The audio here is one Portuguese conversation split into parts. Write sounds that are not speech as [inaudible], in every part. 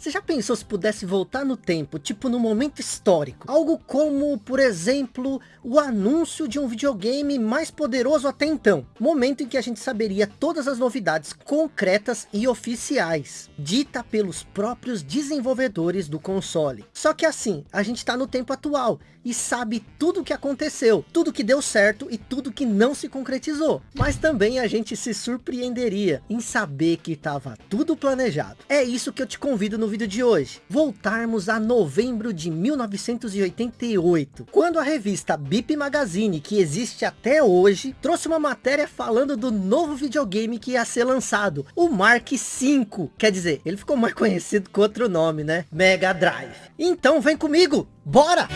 Você já pensou se pudesse voltar no tempo, tipo no momento histórico? Algo como, por exemplo, o anúncio de um videogame mais poderoso até então. Momento em que a gente saberia todas as novidades concretas e oficiais, dita pelos próprios desenvolvedores do console. Só que assim, a gente está no tempo atual e sabe tudo o que aconteceu, tudo que deu certo e tudo que não se concretizou. Mas também a gente se surpreenderia em saber que estava tudo planejado. É isso que eu te convido no vídeo de hoje. Voltarmos a novembro de 1988, quando a revista Bip Magazine, que existe até hoje, trouxe uma matéria falando do novo videogame que ia ser lançado, o Mark V. Quer dizer, ele ficou mais [laughs] conhecido com outro nome, né? Mega Drive. Então vem comigo, bora!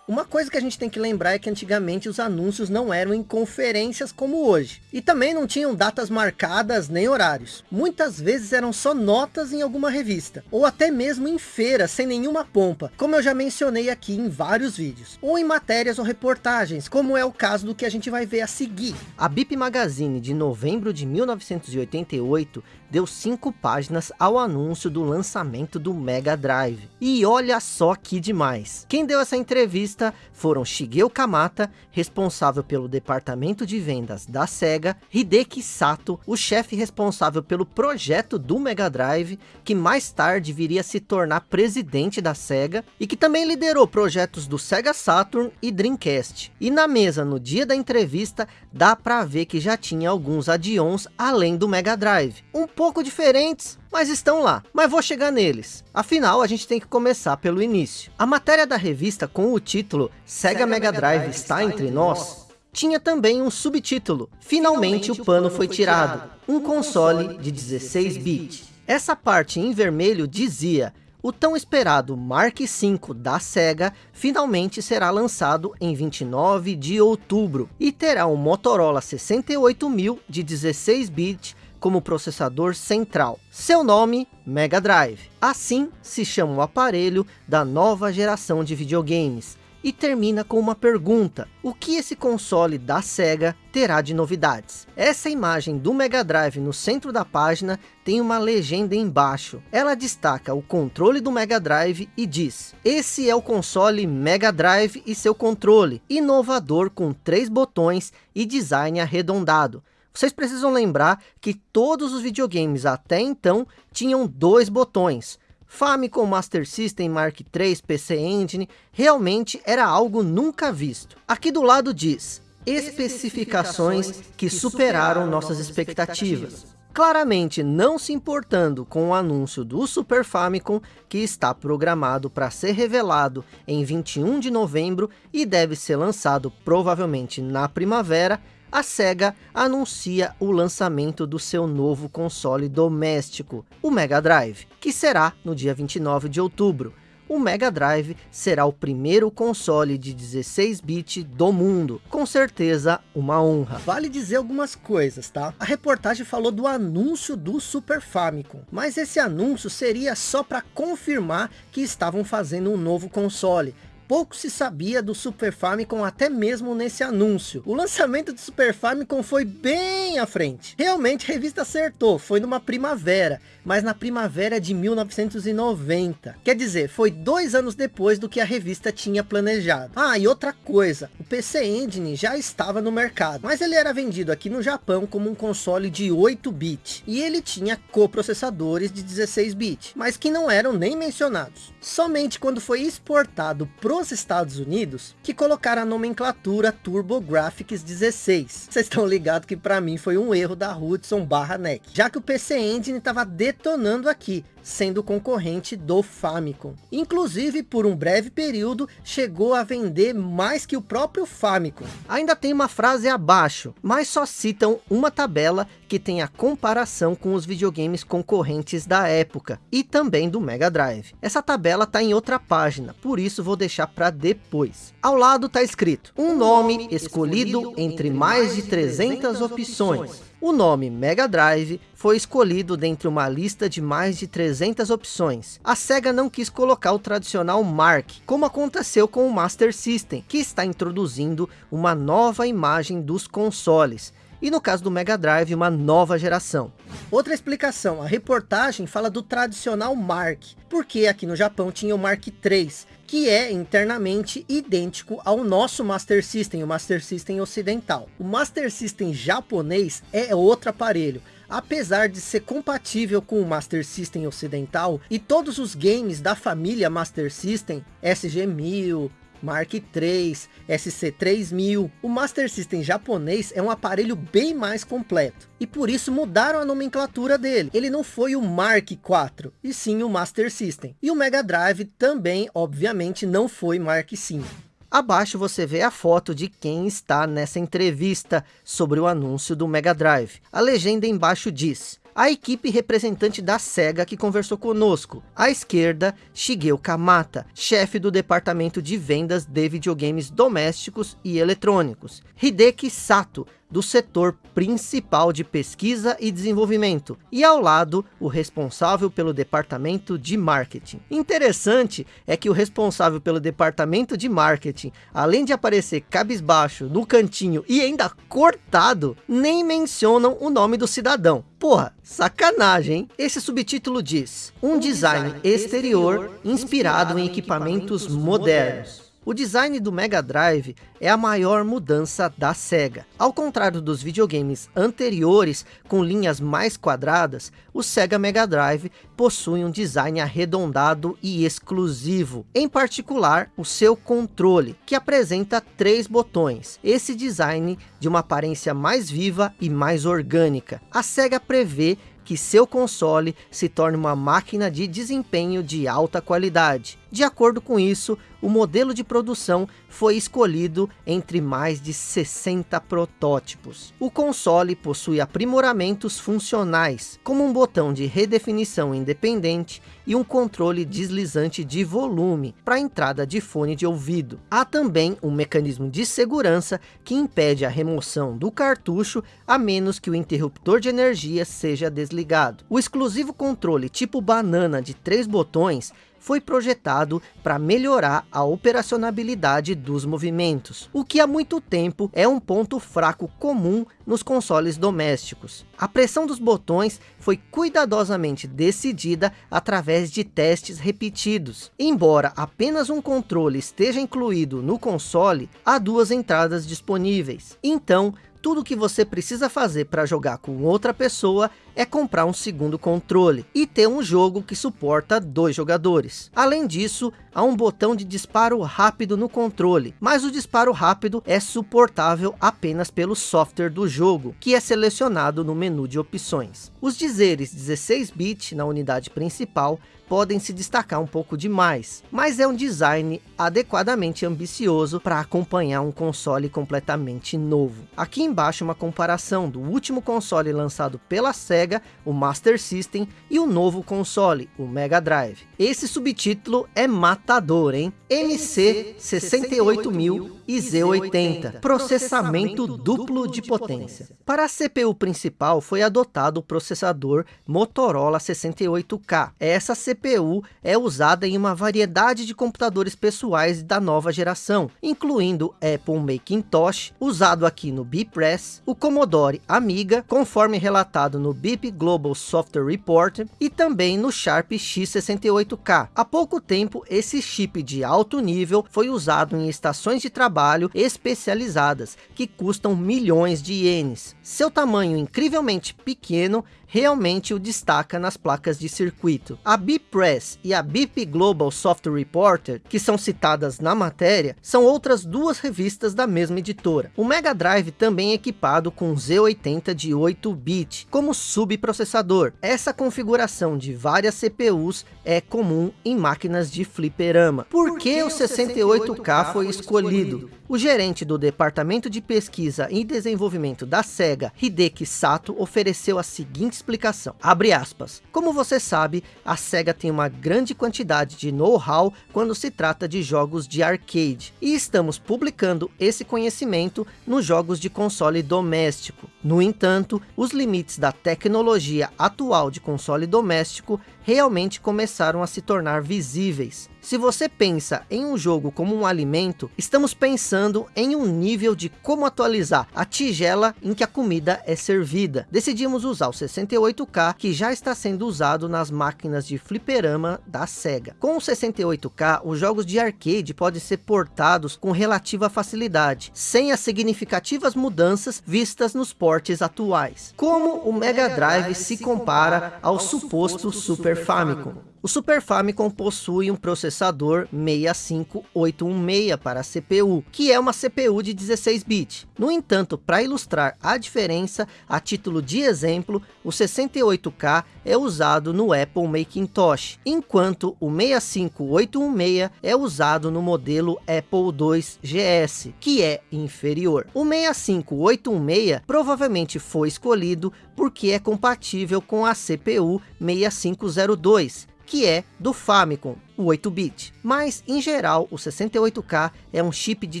Uma coisa que a gente tem que lembrar é que antigamente os anúncios não eram em conferências como hoje. E também não tinham datas marcadas nem horários. Muitas vezes eram só notas em alguma revista. Ou até mesmo em feira, sem nenhuma pompa. Como eu já mencionei aqui em vários vídeos. Ou em matérias ou reportagens, como é o caso do que a gente vai ver a seguir. A Bip Magazine de novembro de 1988 deu cinco páginas ao anúncio do lançamento do Mega Drive. E olha só que demais. Quem deu essa entrevista foram Shigeo Kamata, responsável pelo departamento de vendas da SEGA, Hideki Sato, o chefe responsável pelo projeto do Mega Drive, que mais tarde viria se tornar presidente da SEGA, e que também liderou projetos do Sega Saturn e Dreamcast. E na mesa, no dia da entrevista, dá para ver que já tinha alguns add-ons além do Mega Drive. Um pouco diferentes, mas estão lá. Mas vou chegar neles. Afinal, a gente tem que começar pelo início. A matéria da revista com o título Sega, Sega Mega Drive, Drive está entre nós, tinha também um subtítulo. Finalmente, Finalmente o pano foi tirado. Um console de 16 bits. Essa parte em vermelho dizia o tão esperado Mark V da SEGA finalmente será lançado em 29 de outubro e terá um Motorola 68000 de 16 bits como processador central. Seu nome, Mega Drive. Assim se chama o aparelho da nova geração de videogames. E termina com uma pergunta. O que esse console da SEGA terá de novidades? Essa imagem do Mega Drive no centro da página tem uma legenda embaixo. Ela destaca o controle do Mega Drive e diz. Esse é o console Mega Drive e seu controle. Inovador com três botões e design arredondado vocês precisam lembrar que todos os videogames até então tinham dois botões. Famicom Master System Mark III PC Engine realmente era algo nunca visto. Aqui do lado diz, especificações que superaram nossas expectativas. Claramente não se importando com o anúncio do Super Famicom, que está programado para ser revelado em 21 de novembro e deve ser lançado provavelmente na primavera, a SEGA anuncia o lançamento do seu novo console doméstico, o Mega Drive, que será no dia 29 de outubro. O Mega Drive será o primeiro console de 16-bit do mundo. Com certeza, uma honra. Vale dizer algumas coisas, tá? A reportagem falou do anúncio do Super Famicom. Mas esse anúncio seria só para confirmar que estavam fazendo um novo console pouco se sabia do Super Famicom até mesmo nesse anúncio. O lançamento do Super Famicom foi bem à frente. Realmente a revista acertou, foi numa primavera, mas na primavera de 1990. Quer dizer, foi dois anos depois do que a revista tinha planejado. Ah, e outra coisa, o PC Engine já estava no mercado, mas ele era vendido aqui no Japão como um console de 8 bit e ele tinha coprocessadores de 16 bit, mas que não eram nem mencionados. Somente quando foi exportado pro nos Estados Unidos que colocaram a nomenclatura TurboGrafx 16. Vocês estão ligados que para mim foi um erro da Hudson barra NEC, já que o PC Engine estava detonando aqui, sendo concorrente do Famicom. Inclusive, por um breve período, chegou a vender mais que o próprio Famicom. Ainda tem uma frase abaixo, mas só citam uma tabela que tem a comparação com os videogames concorrentes da época e também do Mega Drive. Essa tabela está em outra página, por isso vou deixar para depois. Ao lado está escrito, um nome escolhido entre mais de 300 opções o nome Mega Drive foi escolhido dentre uma lista de mais de 300 opções. A SEGA não quis colocar o tradicional Mark, como aconteceu com o Master System, que está introduzindo uma nova imagem dos consoles. e no caso do Mega Drive, uma nova geração. Outra explicação, a reportagem fala do tradicional Mark, porque aqui no Japão tinha o Mark III, que é internamente idêntico ao nosso Master System, o Master System ocidental. O Master System japonês é outro aparelho, apesar de ser compatível com o Master System ocidental e todos os games da família Master System, SG-1000, Mark III, SC3000. O Master System japonês é um aparelho bem mais completo. E por isso mudaram a nomenclatura dele. Ele não foi o Mark IV, e sim o Master System. E o Mega Drive também, obviamente, não foi Mark V. Abaixo você vê a foto de quem está nessa entrevista sobre o anúncio do Mega Drive. A legenda embaixo diz, a equipe representante da SEGA que conversou conosco. À esquerda, Shigeo Kamata, chefe do departamento de vendas de videogames domésticos e eletrônicos. Hideki Sato, do setor principal de pesquisa e desenvolvimento, e ao lado, o responsável pelo departamento de marketing. Interessante é que o responsável pelo departamento de marketing, além de aparecer cabisbaixo, no cantinho e ainda cortado, nem mencionam o nome do cidadão. Porra, sacanagem, hein? Esse subtítulo diz, um design exterior inspirado em equipamentos modernos. O design do Mega Drive é a maior mudança da SEGA. Ao contrário dos videogames anteriores com linhas mais quadradas, o Sega Mega Drive possui um design arredondado e exclusivo. Em particular, o seu controle, que apresenta três botões. Esse design de uma aparência mais viva e mais orgânica. A SEGA prevê que seu console se torne uma máquina de desempenho de alta qualidade. De acordo com isso, o modelo de produção foi escolhido entre mais de 60 protótipos. O console possui aprimoramentos funcionais, como um botão de redefinição independente e um controle deslizante de volume para entrada de fone de ouvido. Há também um mecanismo de segurança que impede a remoção do cartucho a menos que o interruptor de energia seja desligado. O exclusivo controle tipo banana de três botões foi projetado para melhorar a operacionalidade dos movimentos, o que há muito tempo é um ponto fraco comum nos consoles domésticos. A pressão dos botões foi cuidadosamente decidida através de testes repetidos. Embora apenas um controle esteja incluído no console, há duas entradas disponíveis. Então, tudo que você precisa fazer para jogar com outra pessoa é comprar um segundo controle e ter um jogo que suporta dois jogadores. Além disso, há um botão de disparo rápido no controle, mas o disparo rápido é suportável apenas pelo software do jogo, que é selecionado no menu de opções. Os dizeres 16-bit na unidade principal podem se destacar um pouco demais, mas é um design adequadamente ambicioso para acompanhar um console completamente novo. Aqui embaixo uma comparação do último console lançado pela SEGA, o Master System, e o novo console, o Mega Drive. Esse subtítulo é matador, hein? MC 68000 e Z80, processamento duplo de potência. Para a CPU principal foi adotado o processador Motorola 68K. Essa CPU é usada em uma variedade de computadores pessoais da nova geração, incluindo Apple Macintosh, usado aqui no Bpress, o Commodore Amiga, conforme relatado no BIP Global Software Report, e também no Sharp X68K. Há pouco tempo, esse chip de alto nível foi usado em estações de trabalho especializadas, que custam milhões de ienes. Seu tamanho incrivelmente pequeno realmente o destaca nas placas de circuito. A Bpress e a BIP Global Software Reporter, que são citadas na matéria, são outras duas revistas da mesma editora. O Mega Drive também é equipado com Z80 de 8-bit como subprocessador. Essa configuração de várias CPUs é comum em máquinas de fliperama. Por que o 68K foi escolhido? O gerente do Departamento de Pesquisa e Desenvolvimento da SEGA, Hideki Sato, ofereceu a seguinte explicação. Abre aspas. Como você sabe, a SEGA tem uma grande quantidade de know-how quando se trata de jogos de arcade. E estamos publicando esse conhecimento nos jogos de console doméstico. No entanto, os limites da tecnologia atual de console doméstico realmente começaram a se tornar visíveis. Se você pensa em um jogo como um alimento, estamos pensando em um nível de como atualizar a tigela em que a comida é servida. Decidimos usar o 68K, que já está sendo usado nas máquinas de fliperama da SEGA. Com o 68K, os jogos de arcade podem ser portados com relativa facilidade, sem as significativas mudanças vistas nos portes atuais. Como o Mega Drive se compara ao suposto Super Famicom? O Super Famicom possui um processador 65816 para a CPU, que é uma CPU de 16 bits. No entanto, para ilustrar a diferença, a título de exemplo, o 68K é usado no Apple Macintosh, enquanto o 65816 é usado no modelo Apple II GS, que é inferior. O 65816 provavelmente foi escolhido porque é compatível com a CPU 6502, que é do Famicom, o 8-bit. Mas, em geral, o 68K é um chip de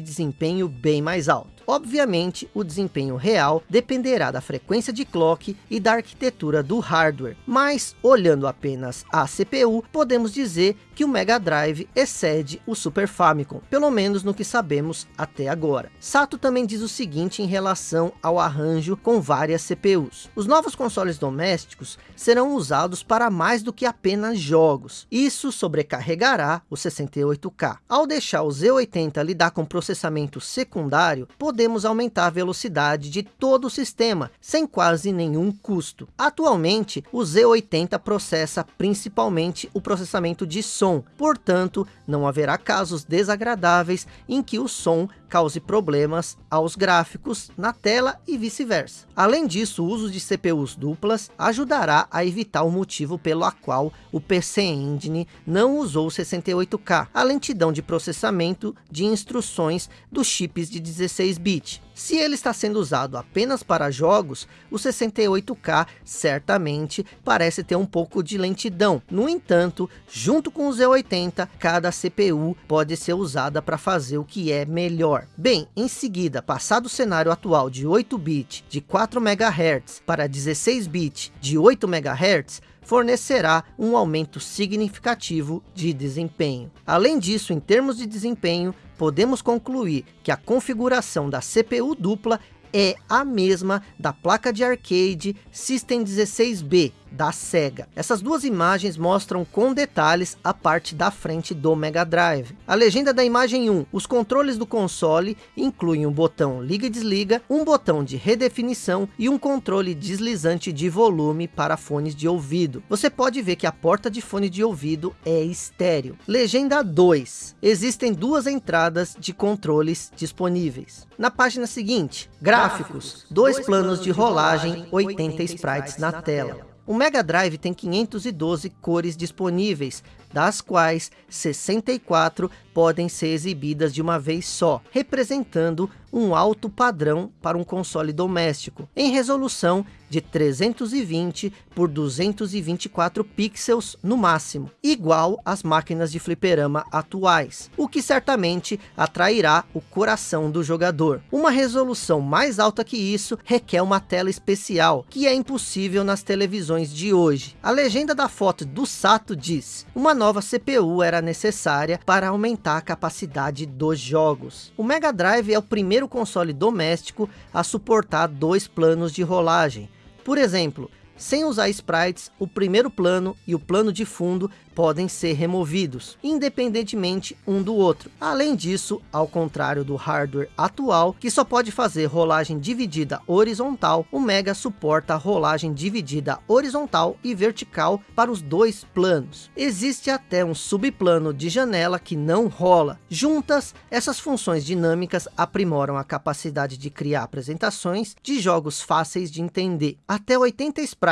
desempenho bem mais alto. Obviamente, o desempenho real dependerá da frequência de clock e da arquitetura do hardware, mas olhando apenas a CPU, podemos dizer que o Mega Drive excede o Super Famicom, pelo menos no que sabemos até agora. Sato também diz o seguinte em relação ao arranjo com várias CPUs. Os novos consoles domésticos serão usados para mais do que apenas jogos. Isso sobrecarregará o 68K. Ao deixar o Z80 lidar com processamento secundário, podemos aumentar a velocidade de todo o sistema, sem quase nenhum custo. Atualmente, o Z80 processa principalmente o processamento de som, portanto, não haverá casos desagradáveis em que o som cause problemas aos gráficos na tela e vice-versa. Além disso, o uso de CPUs duplas ajudará a evitar o motivo pelo qual o PC Engine não usou 68K, a lentidão de processamento de instruções dos chips de 16-bit. Se ele está sendo usado apenas para jogos, o 68K certamente parece ter um pouco de lentidão. No entanto, junto com o Z80, cada CPU pode ser usada para fazer o que é melhor. Bem, em seguida, passado o cenário atual de 8-bit de 4 MHz para 16-bit de 8 MHz, fornecerá um aumento significativo de desempenho. Além disso, em termos de desempenho, podemos concluir que a configuração da CPU dupla é a mesma da placa de arcade System 16B, da SEGA. Essas duas imagens mostram com detalhes a parte da frente do Mega Drive. A legenda da imagem 1, os controles do console incluem um botão liga e desliga, um botão de redefinição e um controle deslizante de volume para fones de ouvido. Você pode ver que a porta de fone de ouvido é estéreo. Legenda 2, existem duas entradas de controles disponíveis. Na página seguinte, gráficos, dois planos de rolagem, 80 sprites na tela. O Mega Drive tem 512 cores disponíveis, das quais 64 podem ser exibidas de uma vez só, representando um alto padrão para um console doméstico, em resolução de 320 por 224 pixels no máximo, igual às máquinas de fliperama atuais, o que certamente atrairá o coração do jogador. Uma resolução mais alta que isso requer uma tela especial, que é impossível nas televisões de hoje. A legenda da foto do Sato diz, uma nova CPU era necessária para aumentar a capacidade dos jogos. O Mega Drive é o primeiro console doméstico a suportar dois planos de rolagem. Por exemplo, sem usar sprites, o primeiro plano e o plano de fundo podem ser removidos, independentemente um do outro. Além disso, ao contrário do hardware atual, que só pode fazer rolagem dividida horizontal, o Mega suporta rolagem dividida horizontal e vertical para os dois planos. Existe até um subplano de janela que não rola. Juntas, essas funções dinâmicas aprimoram a capacidade de criar apresentações de jogos fáceis de entender. Até 80 sprites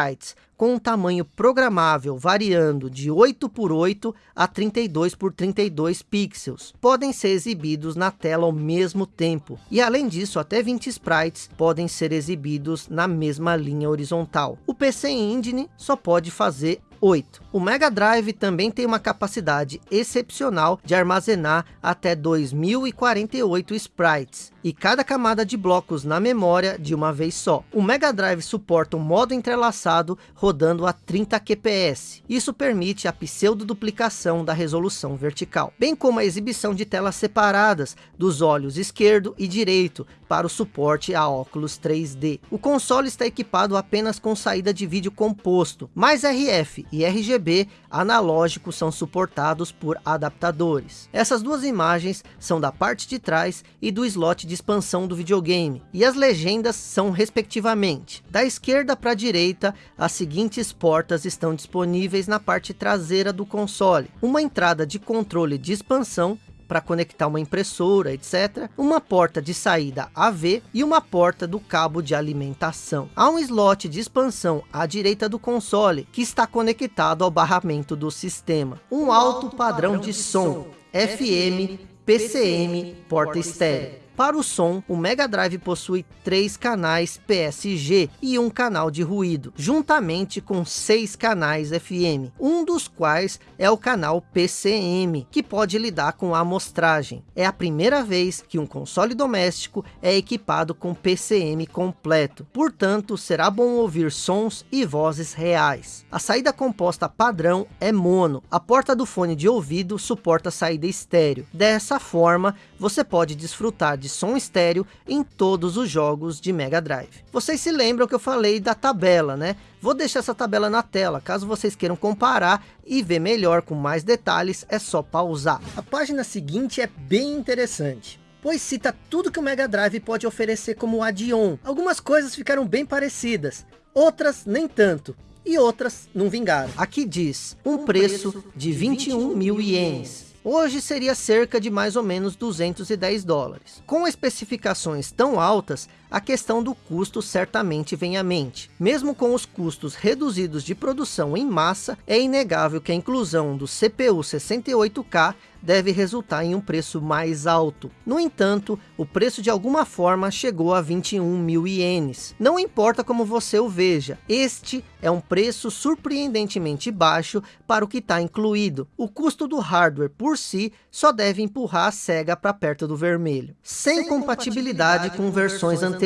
com um tamanho programável variando de 8 por 8 a 32 por 32 pixels. Podem ser exibidos na tela ao mesmo tempo. E além disso, até 20 sprites podem ser exibidos na mesma linha horizontal. O PC Engine só pode fazer 8. O Mega Drive também tem uma capacidade excepcional de armazenar até 2048 sprites e cada camada de blocos na memória de uma vez só. O Mega Drive suporta um modo entrelaçado rodando a 30 kps. Isso permite a pseudo-duplicação da resolução vertical, bem como a exibição de telas separadas dos olhos esquerdo e direito para o suporte a óculos 3D. O console está equipado apenas com saída de vídeo composto, mais RF e RGB analógicos são suportados por adaptadores. Essas duas imagens são da parte de trás e do slot de expansão do videogame, e as legendas são respectivamente. Da esquerda para a direita, as seguintes portas estão disponíveis na parte traseira do console. Uma entrada de controle de expansão para conectar uma impressora, etc. Uma porta de saída AV e uma porta do cabo de alimentação. Há um slot de expansão à direita do console, que está conectado ao barramento do sistema. Um alto padrão de som, FM, PCM, porta estéreo. Para o som, o Mega Drive possui três canais PSG e um canal de ruído, juntamente com seis canais FM, um dos quais é o canal PCM, que pode lidar com a amostragem. É a primeira vez que um console doméstico é equipado com PCM completo, portanto será bom ouvir sons e vozes reais. A saída composta padrão é mono, a porta do fone de ouvido suporta saída estéreo. Dessa forma, você pode desfrutar de som estéreo em todos os jogos de Mega Drive. Vocês se lembram que eu falei da tabela, né? Vou deixar essa tabela na tela, caso vocês queiram comparar e ver melhor com mais detalhes, é só pausar. A página seguinte é bem interessante pois cita tudo que o Mega Drive pode oferecer como add-on. Algumas coisas ficaram bem parecidas, outras nem tanto, e outras não vingaram. Aqui diz, um preço de 21 mil ienes, Hoje seria cerca de mais ou menos 210 dólares. Com especificações tão altas, a questão do custo certamente vem à mente. Mesmo com os custos reduzidos de produção em massa, é inegável que a inclusão do CPU 68K deve resultar em um preço mais alto. No entanto, o preço de alguma forma chegou a 21 mil ienes. Não importa como você o veja, este é um preço surpreendentemente baixo para o que está incluído. O custo do hardware por si só deve empurrar a SEGA para perto do vermelho, sem, sem compatibilidade, compatibilidade com versões anteriores.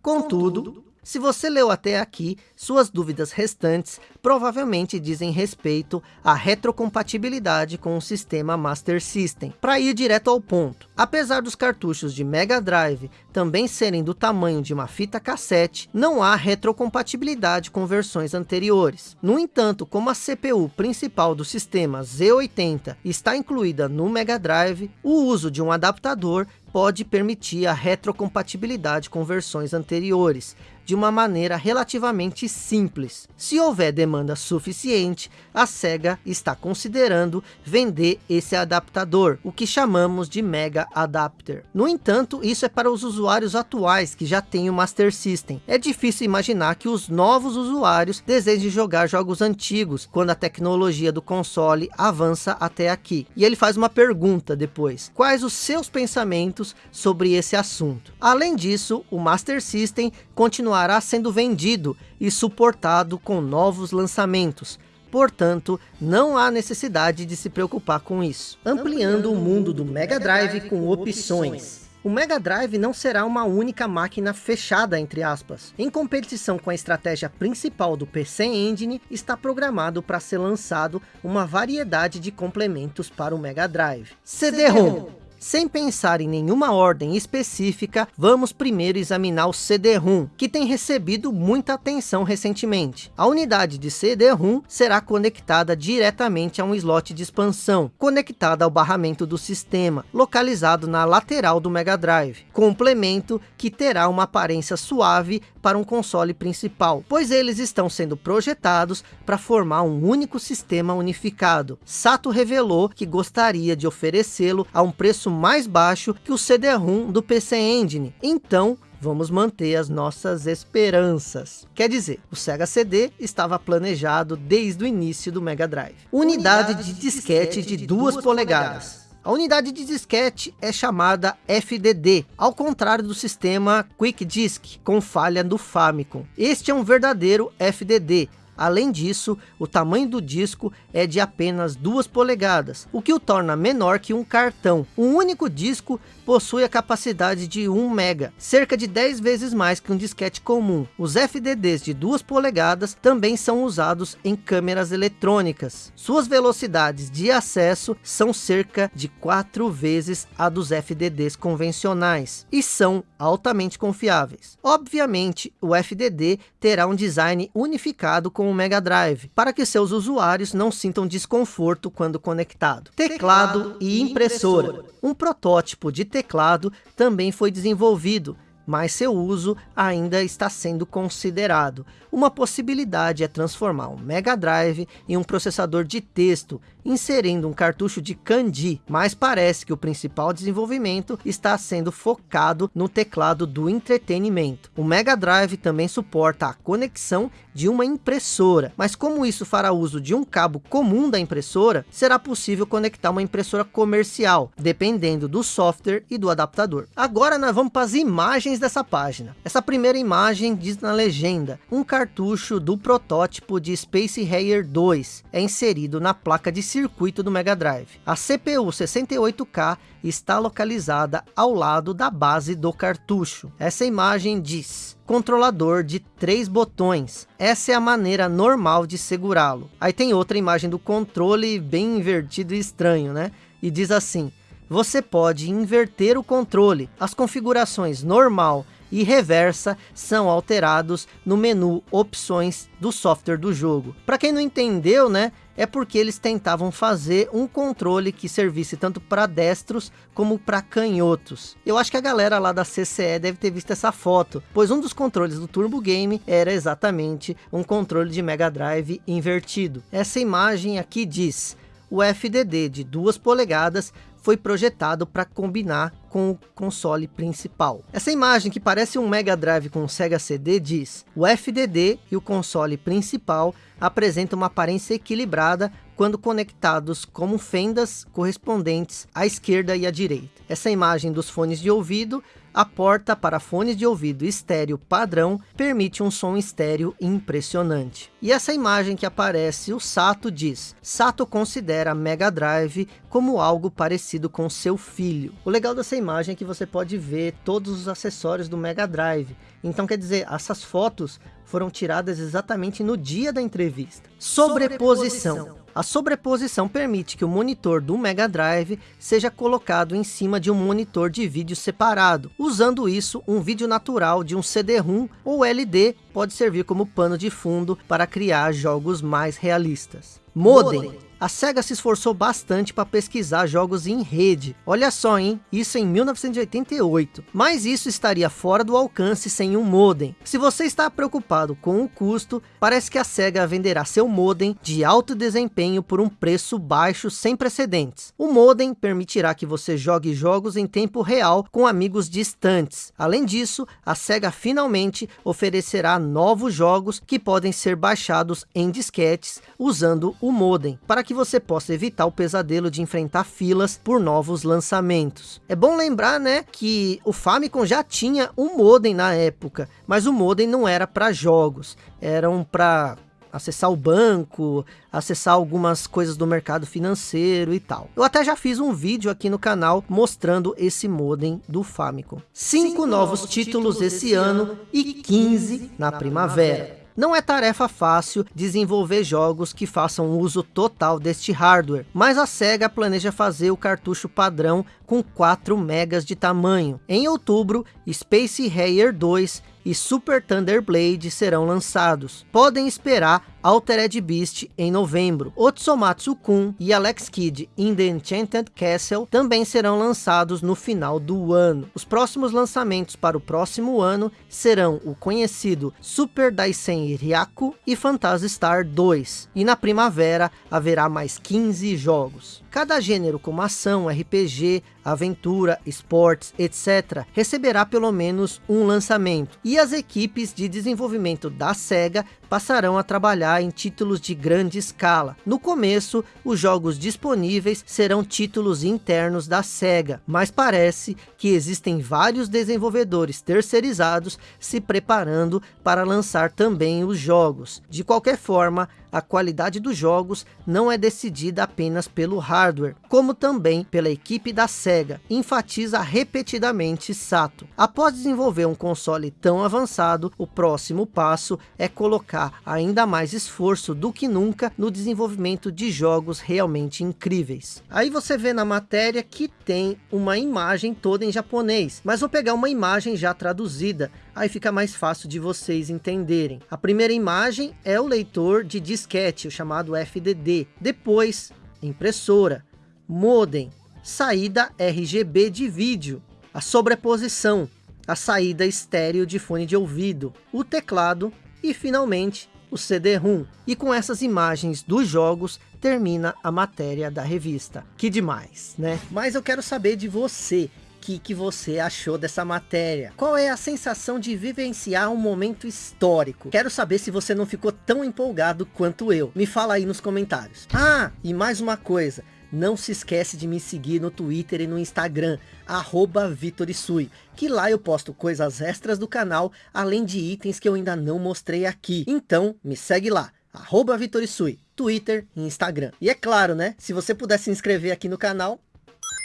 Contudo, se você leu até aqui, suas dúvidas restantes provavelmente dizem respeito à retrocompatibilidade com o sistema Master System. Para ir direto ao ponto, apesar dos cartuchos de Mega Drive também serem do tamanho de uma fita cassete, não há retrocompatibilidade com versões anteriores. No entanto, como a CPU principal do sistema Z80 está incluída no Mega Drive, o uso de um adaptador pode permitir a retrocompatibilidade com versões anteriores, de uma maneira relativamente simples. Se houver demanda suficiente, a SEGA está considerando vender esse adaptador, o que chamamos de Mega Adapter. No entanto, isso é para os usuários atuais que já têm o Master System. É difícil imaginar que os novos usuários desejem jogar jogos antigos, quando a tecnologia do console avança até aqui. E ele faz uma pergunta depois. Quais os seus pensamentos sobre esse assunto? Além disso, o Master System continuará sendo vendido e suportado com novos lançamentos. Portanto, não há necessidade de se preocupar com isso. Ampliando o mundo do Mega Drive com opções. O Mega Drive não será uma única máquina fechada, entre aspas. Em competição com a estratégia principal do PC Engine, está programado para ser lançado uma variedade de complementos para o Mega Drive. CD-ROM sem pensar em nenhuma ordem específica, vamos primeiro examinar o CD-ROM, que tem recebido muita atenção recentemente. A unidade de CD-ROM será conectada diretamente a um slot de expansão, conectada ao barramento do sistema, localizado na lateral do Mega Drive. Complemento que terá uma aparência suave para um console principal, pois eles estão sendo projetados para formar um único sistema unificado. Sato revelou que gostaria de oferecê-lo a um preço mais baixo que o CD-ROM do PC Engine. Então, vamos manter as nossas esperanças. Quer dizer, o Sega CD estava planejado desde o início do Mega Drive. Unidade, Unidade de disquete de 2 polegadas. A unidade de disquete é chamada FDD, ao contrário do sistema Quick Disk, com falha do Famicom. Este é um verdadeiro FDD, Além disso, o tamanho do disco é de apenas 2 polegadas, o que o torna menor que um cartão. Um único disco possui a capacidade de 1 mega, cerca de 10 vezes mais que um disquete comum. Os FDDs de 2 polegadas também são usados em câmeras eletrônicas. Suas velocidades de acesso são cerca de 4 vezes a dos FDDs convencionais e são altamente confiáveis. Obviamente, o FDD terá um design unificado com o Mega Drive, para que seus usuários não sintam desconforto quando conectado. Teclado e impressora. Um protótipo de teclado também foi desenvolvido, mas seu uso ainda está sendo considerado. Uma possibilidade é transformar um Mega Drive em um processador de texto, inserindo um cartucho de Kandi, mas parece que o principal desenvolvimento está sendo focado no teclado do entretenimento. O Mega Drive também suporta a conexão de uma impressora, mas como isso fará uso de um cabo comum da impressora, será possível conectar uma impressora comercial, dependendo do software e do adaptador. Agora nós vamos para as imagens dessa página. Essa primeira imagem diz na legenda, um cartucho do protótipo de Space Harrier 2 é inserido na placa de circuito do Mega Drive. A CPU 68K está localizada ao lado da base do cartucho. Essa imagem diz controlador de três botões. Essa é a maneira normal de segurá-lo. Aí tem outra imagem do controle bem invertido e estranho, né? E diz assim, você pode inverter o controle. As configurações normal e reversa são alterados no menu opções do software do jogo. Para quem não entendeu, né, é porque eles tentavam fazer um controle que servisse tanto para destros como para canhotos. Eu acho que a galera lá da CCE deve ter visto essa foto, pois um dos controles do Turbo Game era exatamente um controle de Mega Drive invertido. Essa imagem aqui diz, o FDD de 2 polegadas foi projetado para combinar com o console principal. Essa imagem que parece um Mega Drive com um Sega CD diz, o FDD e o console principal apresentam uma aparência equilibrada quando conectados como fendas correspondentes à esquerda e à direita. Essa imagem dos fones de ouvido a porta para fones de ouvido estéreo padrão permite um som estéreo impressionante. E essa imagem que aparece, o Sato diz, Sato considera Mega Drive como algo parecido com seu filho. O legal dessa imagem é que você pode ver todos os acessórios do Mega Drive. Então quer dizer, essas fotos foram tiradas exatamente no dia da entrevista. Sobreposição. A sobreposição permite que o monitor do Mega Drive seja colocado em cima de um monitor de vídeo separado. Usando isso, um vídeo natural de um CD-ROM ou LD pode servir como pano de fundo para criar jogos mais realistas. Modem. A SEGA se esforçou bastante para pesquisar jogos em rede. Olha só, hein? Isso em 1988. Mas isso estaria fora do alcance sem um modem. Se você está preocupado com o custo, parece que a SEGA venderá seu modem de alto desempenho por um preço baixo sem precedentes. O modem permitirá que você jogue jogos em tempo real com amigos distantes. Além disso, a SEGA finalmente oferecerá novos jogos que podem ser baixados em disquetes usando o modem. Para que você possa evitar o pesadelo de enfrentar filas por novos lançamentos. É bom lembrar, né, que o Famicom já tinha um modem na época, mas o modem não era para jogos, eram para acessar o banco, acessar algumas coisas do mercado financeiro e tal. Eu até já fiz um vídeo aqui no canal mostrando esse modem do Famicom. Cinco, Cinco novos, títulos, títulos esse ano e 15 na primavera. Não é tarefa fácil desenvolver jogos que façam uso total deste hardware, mas a SEGA planeja fazer o cartucho padrão com 4 megas de tamanho. Em outubro, Space Harrier 2 e Super Thunder Blade serão lançados. Podem esperar Altered Beast em novembro. Otsomatsu Kun e Alex Kidd in The Enchanted Castle também serão lançados no final do ano. Os próximos lançamentos para o próximo ano serão o conhecido Super Daisen Ryaku e Phantasy Star 2. E na primavera haverá mais 15 jogos. Cada gênero como ação, RPG, aventura, esportes, etc. receberá pelo menos um lançamento. E as equipes de desenvolvimento da SEGA passarão a trabalhar em títulos de grande escala. No começo, os jogos disponíveis serão títulos internos da SEGA, mas parece que existem vários desenvolvedores terceirizados se preparando para lançar também os jogos. De qualquer forma, a qualidade dos jogos não é decidida apenas pelo hardware, como também pela equipe da SEGA, enfatiza repetidamente Sato. Após desenvolver um console tão avançado, o próximo passo é colocar ainda mais esforço do que nunca no desenvolvimento de jogos realmente incríveis. Aí você vê na matéria que tem uma imagem toda em japonês, mas vou pegar uma imagem já traduzida, aí fica mais fácil de vocês entenderem. A primeira imagem é o leitor de disquete, o chamado FDD. Depois, impressora, modem, saída RGB de vídeo, a sobreposição, a saída estéreo de fone de ouvido, o teclado e finalmente o CD-ROM. E com essas imagens dos jogos termina a matéria da revista. Que demais, né? Mas eu quero saber de você que, que você achou dessa matéria. Qual é a sensação de vivenciar um momento histórico? Quero saber se você não ficou tão empolgado quanto eu. Me fala aí nos comentários. Ah, e mais uma coisa. Não se esquece de me seguir no Twitter e no Instagram, arroba Vitorisui, que lá eu posto coisas extras do canal, além de itens que eu ainda não mostrei aqui. Então, me segue lá, arroba Vitorisui, Twitter e Instagram. E é claro, né, se você puder se inscrever aqui no canal,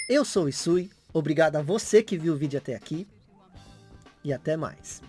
eu sou o Isui, Obrigado a você que viu o vídeo até aqui. E até mais.